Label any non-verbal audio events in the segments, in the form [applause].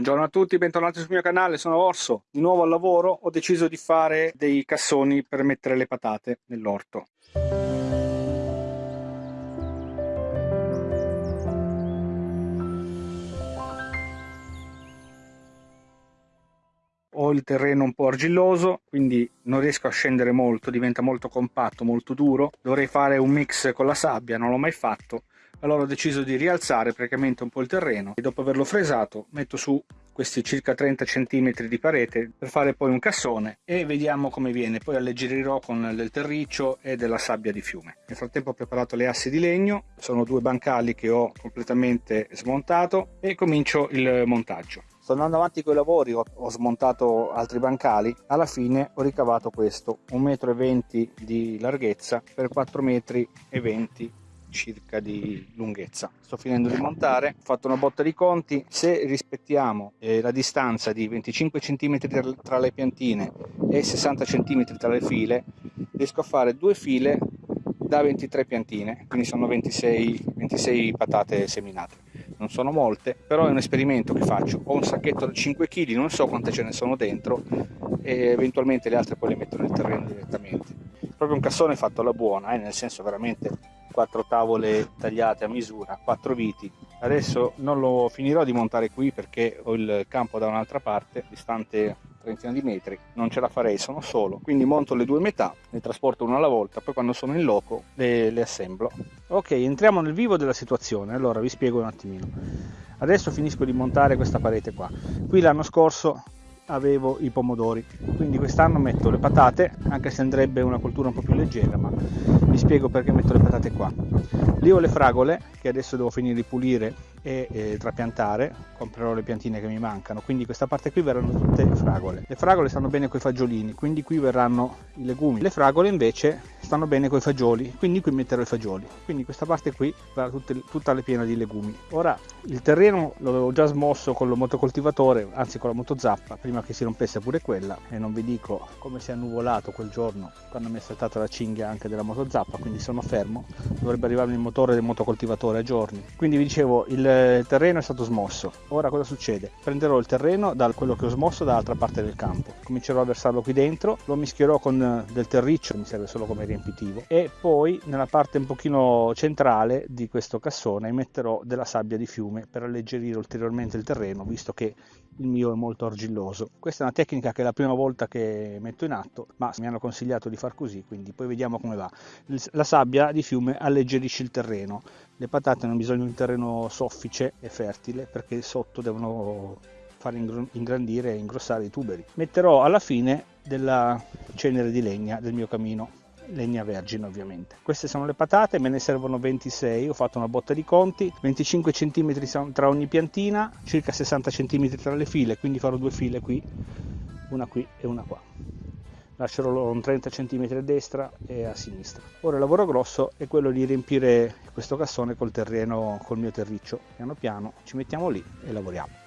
Buongiorno a tutti, bentornati sul mio canale, sono Orso, di nuovo al lavoro, ho deciso di fare dei cassoni per mettere le patate nell'orto. Il terreno un po' argilloso, quindi non riesco a scendere molto, diventa molto compatto, molto duro. Dovrei fare un mix con la sabbia, non l'ho mai fatto. Allora ho deciso di rialzare praticamente un po' il terreno e dopo averlo fresato metto su questi circa 30 cm di parete per fare poi un cassone e vediamo come viene. Poi alleggerirò con del terriccio e della sabbia di fiume. Nel frattempo ho preparato le assi di legno sono due bancali che ho completamente smontato e comincio il montaggio sto andando avanti con i lavori ho, ho smontato altri bancali. Alla fine ho ricavato questo 1,20 m di larghezza per 4,20 m circa di lunghezza. Sto finendo di montare ho fatto una botta di conti. Se rispettiamo eh, la distanza di 25 cm tra le piantine e 60 cm tra le file riesco a fare due file da 23 piantine quindi sono 26, 26 patate seminate non sono molte però è un esperimento che faccio ho un sacchetto da 5 kg non so quante ce ne sono dentro e eventualmente le altre poi le metto nel terreno direttamente proprio un cassone fatto alla buona eh, nel senso veramente quattro tavole tagliate a misura, quattro viti. Adesso non lo finirò di montare qui perché ho il campo da un'altra parte, distante trentina di metri, non ce la farei, sono solo. Quindi monto le due metà, ne trasporto una alla volta, poi quando sono in loco le, le assemblo. Ok, entriamo nel vivo della situazione, allora vi spiego un attimino. Adesso finisco di montare questa parete qua. Qui l'anno scorso avevo i pomodori. Quindi quest'anno metto le patate anche se andrebbe una coltura un po' più leggera ma vi spiego perché metto le patate qua. Lì ho le fragole che adesso devo finire di pulire e eh, trapiantare. Comprerò le piantine che mi mancano. Quindi questa parte qui verranno tutte fragole. Le fragole stanno bene con i fagiolini quindi qui verranno i legumi. Le fragole invece stanno bene con i fagioli quindi qui metterò i fagioli quindi questa parte qui verrà tutte, tutta le piena di legumi ora il terreno l'avevo già smosso con il motocoltivatore anzi con la motozappa prima che si rompesse pure quella e non vi dico come si è annuvolato quel giorno quando mi è saltata la cinghia anche della motozappa quindi sono fermo dovrebbe arrivarmi il motore del motocoltivatore a giorni quindi vi dicevo il terreno è stato smosso. Ora cosa succede? Prenderò il terreno da quello che ho smosso dall'altra parte del campo, comincerò a versarlo qui dentro, lo mischierò con del terriccio, mi serve solo come riempitivo, e poi nella parte un pochino centrale di questo cassone metterò della sabbia di fiume per alleggerire ulteriormente il terreno, visto che il mio è molto argilloso. Questa è una tecnica che è la prima volta che metto in atto, ma mi hanno consigliato di far così, quindi poi vediamo come va. La sabbia di fiume alleggerisce il terreno. Le patate hanno bisogno di un terreno soffice e fertile perché sotto devono far ingrandire e ingrossare i tuberi. Metterò alla fine della cenere di legna del mio camino legna vergine ovviamente. Queste sono le patate, me ne servono 26, ho fatto una botta di conti, 25 cm tra ogni piantina, circa 60 cm tra le file, quindi farò due file qui, una qui e una qua. Lascerò un 30 cm a destra e a sinistra. Ora il lavoro grosso è quello di riempire questo cassone col terreno, col mio terriccio. Piano piano ci mettiamo lì e lavoriamo.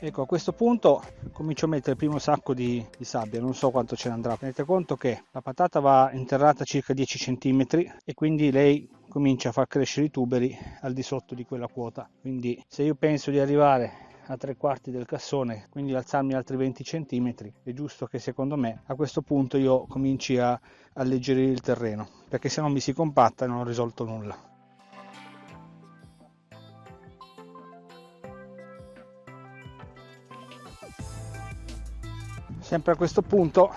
Ecco a questo punto comincio a mettere il primo sacco di, di, sabbia non so quanto ce ne andrà. Tenete conto che la patata va interrata circa 10 cm e quindi lei comincia a far crescere i tuberi al di sotto di quella quota. Quindi se io penso di arrivare a tre quarti del cassone quindi alzarmi altri 20 cm è giusto che secondo me a questo punto io cominci a alleggerire il terreno perché se no mi si compatta e non ho risolto nulla sempre a questo punto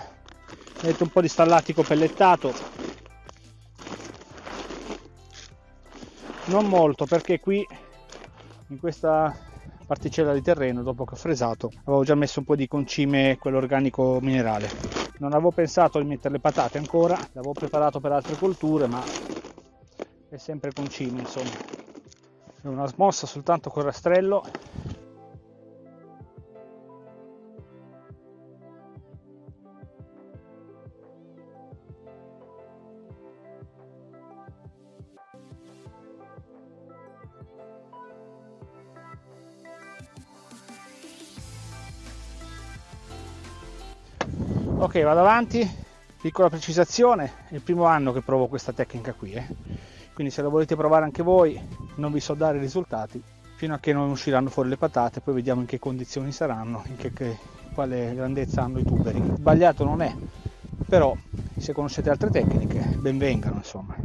metto un po' di stallatico pellettato. Non molto perché qui in questa particella di terreno dopo che ho fresato avevo già messo un po' di concime quell'organico minerale. Non avevo pensato di mettere le patate ancora l'avevo preparato per altre colture ma è sempre concime insomma. È una smossa soltanto con rastrello ok vado avanti. Piccola precisazione è il primo anno che provo questa tecnica qui eh. quindi se la volete provare anche voi non vi so dare i risultati fino a che non usciranno fuori le patate poi vediamo in che condizioni saranno in che, che quale grandezza hanno i tuberi. Sbagliato non è però se conoscete altre tecniche benvengano insomma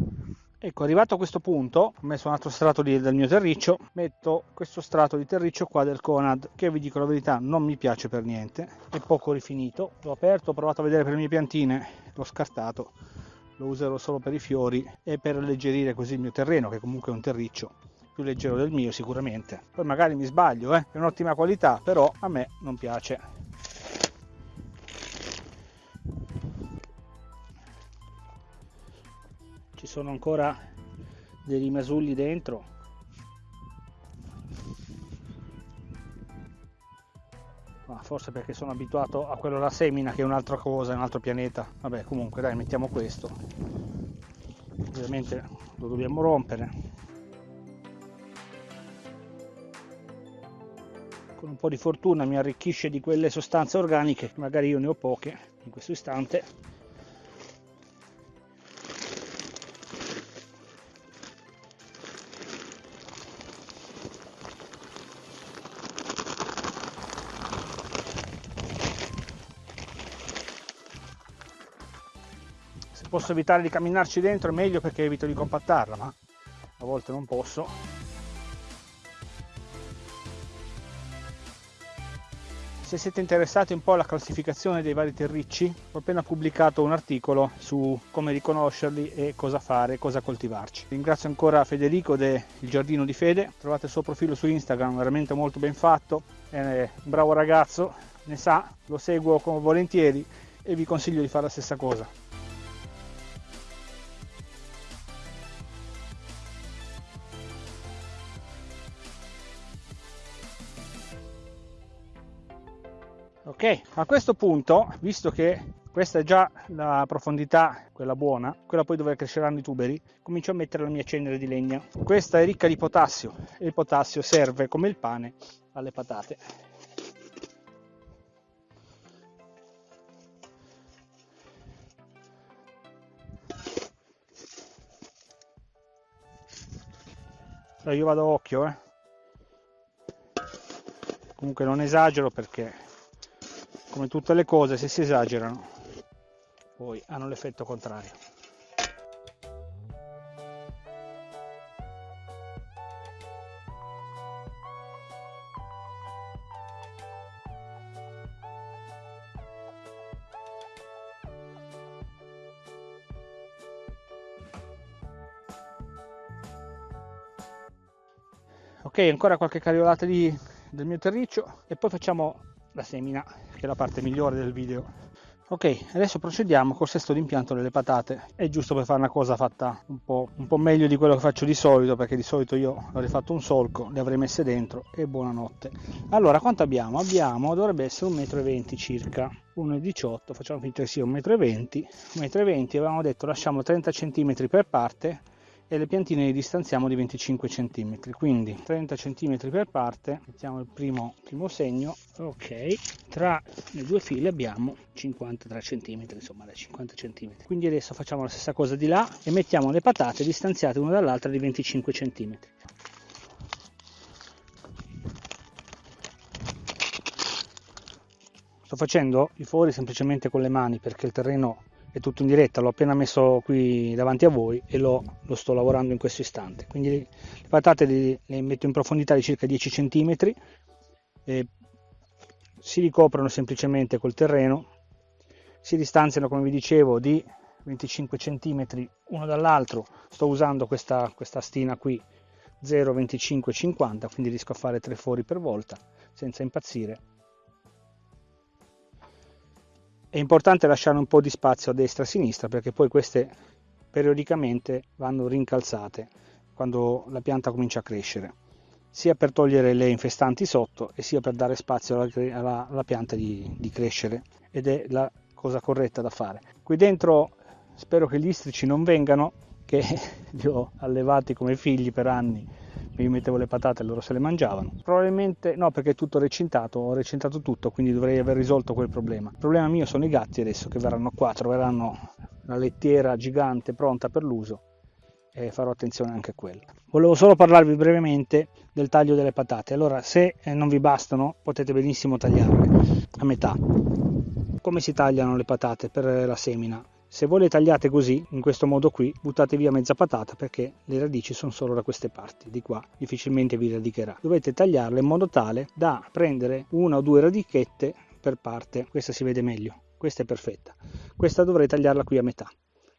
Ecco, arrivato a questo punto, ho messo un altro strato di, del mio terriccio, metto questo strato di terriccio qua del Conad, che vi dico la verità non mi piace per niente, è poco rifinito. L'ho aperto, ho provato a vedere per le mie piantine, l'ho scartato, lo userò solo per i fiori e per alleggerire così il mio terreno, che comunque è un terriccio più leggero del mio sicuramente. Poi magari mi sbaglio, eh? è un'ottima qualità, però a me non piace. Sono ancora dei rimasulli dentro. Ma forse perché sono abituato a quello la semina che è un'altra cosa, un altro pianeta. Vabbè comunque dai mettiamo questo. Ovviamente lo dobbiamo rompere. Con un po' di fortuna mi arricchisce di quelle sostanze organiche magari io ne ho poche in questo istante posso evitare di camminarci dentro è meglio perché evito di compattarla ma a volte non posso. Se siete interessati un po' alla classificazione dei vari terricci ho appena pubblicato un articolo su come riconoscerli e cosa fare cosa coltivarci. Ringrazio ancora Federico del Giardino di Fede. Trovate il suo profilo su Instagram veramente molto ben fatto. È un bravo ragazzo ne sa lo seguo volentieri e vi consiglio di fare la stessa cosa ok a questo punto visto che questa è già la profondità quella buona quella poi dove cresceranno i tuberi comincio a mettere la mia cenere di legna questa è ricca di potassio e il potassio serve come il pane alle patate io vado a occhio eh. comunque non esagero perché come tutte le cose se si esagerano poi hanno l'effetto contrario. Ok ancora qualche cariolata di, del mio terriccio e poi facciamo la semina che è la parte migliore del video. Ok adesso procediamo col sesto d'impianto delle patate. È giusto per fare una cosa fatta un po', un po' meglio di quello che faccio di solito perché di solito io avrei fatto un solco le avrei messe dentro e buonanotte. Allora quanto abbiamo? abbiamo dovrebbe essere 1,20 m circa. 1,18 facciamo finta che sia 1,20 m 1,20 m avevamo detto lasciamo 30 cm per parte e le piantine le distanziamo di 25 cm quindi 30 cm per parte mettiamo il primo, primo segno ok tra le due file abbiamo 53 cm insomma 50 cm quindi adesso facciamo la stessa cosa di là e mettiamo le patate distanziate una dall'altra di 25 cm sto facendo i fori semplicemente con le mani perché il terreno è tutto in diretta, l'ho appena messo qui davanti a voi e lo, lo sto lavorando in questo istante. Quindi le patate le, le metto in profondità di circa 10 cm, si ricoprono semplicemente col terreno, si distanziano come vi dicevo di 25 cm uno dall'altro, sto usando questa, questa stina qui 0,25 50 quindi riesco a fare tre fori per volta senza impazzire è importante lasciare un po' di spazio a destra e a sinistra perché poi queste periodicamente vanno rincalzate quando la pianta comincia a crescere sia per togliere le infestanti sotto e sia per dare spazio alla, alla, alla pianta di, di crescere. Ed è la cosa corretta da fare. Qui dentro spero che gli istrici non vengano che [laughs] li ho allevati come figli per anni io mettevo le patate e loro se le mangiavano. Probabilmente no perché è tutto recintato, ho recintato tutto, quindi dovrei aver risolto quel problema. Il problema mio sono i gatti adesso che verranno qua, troveranno la lettiera gigante pronta per l'uso e farò attenzione anche a quello. Volevo solo parlarvi brevemente del taglio delle patate. Allora, se eh, non vi bastano, potete benissimo tagliarle a metà. Come si tagliano le patate per la semina? Se voi le tagliate così, in questo modo qui, buttate via mezza patata perché le radici sono solo da queste parti, di qua difficilmente vi radicherà. Dovete tagliarle in modo tale da prendere una o due radichette per parte, questa si vede meglio, questa è perfetta. Questa dovrei tagliarla qui a metà,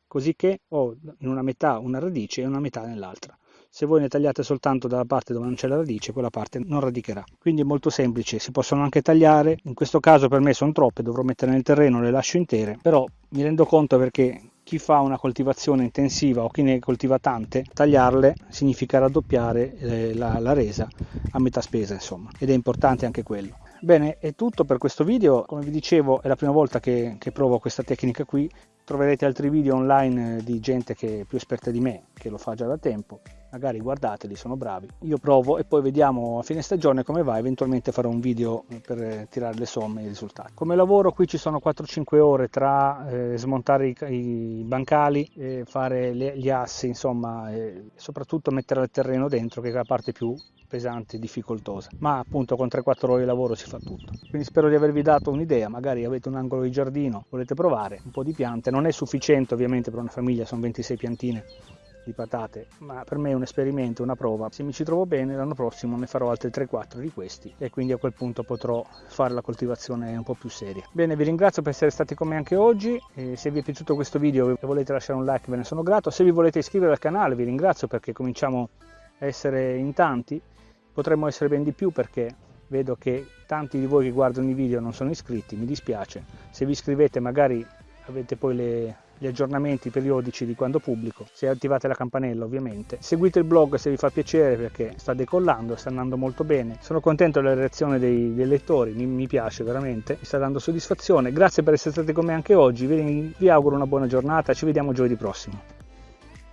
così che ho in una metà una radice e una metà nell'altra. Se voi ne tagliate soltanto dalla parte dove non c'è la radice, quella parte non radicherà. Quindi è molto semplice, si possono anche tagliare, in questo caso per me sono troppe, dovrò mettere nel terreno, le lascio intere, però mi rendo conto perché chi fa una coltivazione intensiva o chi ne coltiva tante, tagliarle significa raddoppiare eh, la, la, resa a metà spesa, insomma, ed è importante anche quello. Bene, è tutto per questo video, come vi dicevo è la prima volta che, che provo questa tecnica qui, troverete altri video online di gente che è più esperta di me, che lo fa già da tempo, magari guardateli, sono bravi. Io provo e poi vediamo a fine stagione come va, eventualmente farò un video per tirare le somme e i risultati. Come lavoro qui ci sono 4-5 ore tra eh, smontare i, i, bancali, e fare le, gli assi, insomma, e soprattutto mettere il terreno dentro che è la parte più pesante e difficoltosa, ma appunto con 3-4 ore di lavoro si fa tutto. Quindi spero di avervi dato un'idea, magari avete un angolo di giardino, volete provare un po' di piante, non è sufficiente ovviamente per una famiglia, sono 26 piantine di patate, ma per me è un esperimento, una prova. Se mi ci trovo bene l'anno prossimo ne farò altri 3-4 di questi e quindi a quel punto potrò fare la coltivazione un po' più seria. Bene, vi ringrazio per essere stati con me anche oggi e se vi è piaciuto questo video e volete lasciare un like ve ne sono grato. Se vi volete iscrivere al canale vi ringrazio perché cominciamo a essere in tanti, potremmo essere ben di più perché vedo che tanti di voi che guardano i video non sono iscritti, mi dispiace. Se vi iscrivete magari avete poi le, gli aggiornamenti periodici di quando pubblico, se attivate la campanella ovviamente. Seguite il blog se vi fa piacere perché sta decollando, sta andando molto bene. Sono contento della reazione dei, dei lettori, mi, mi, piace veramente, mi sta dando soddisfazione. Grazie per essere stati con me anche oggi, vi, vi auguro una buona giornata, ci vediamo giovedì prossimo.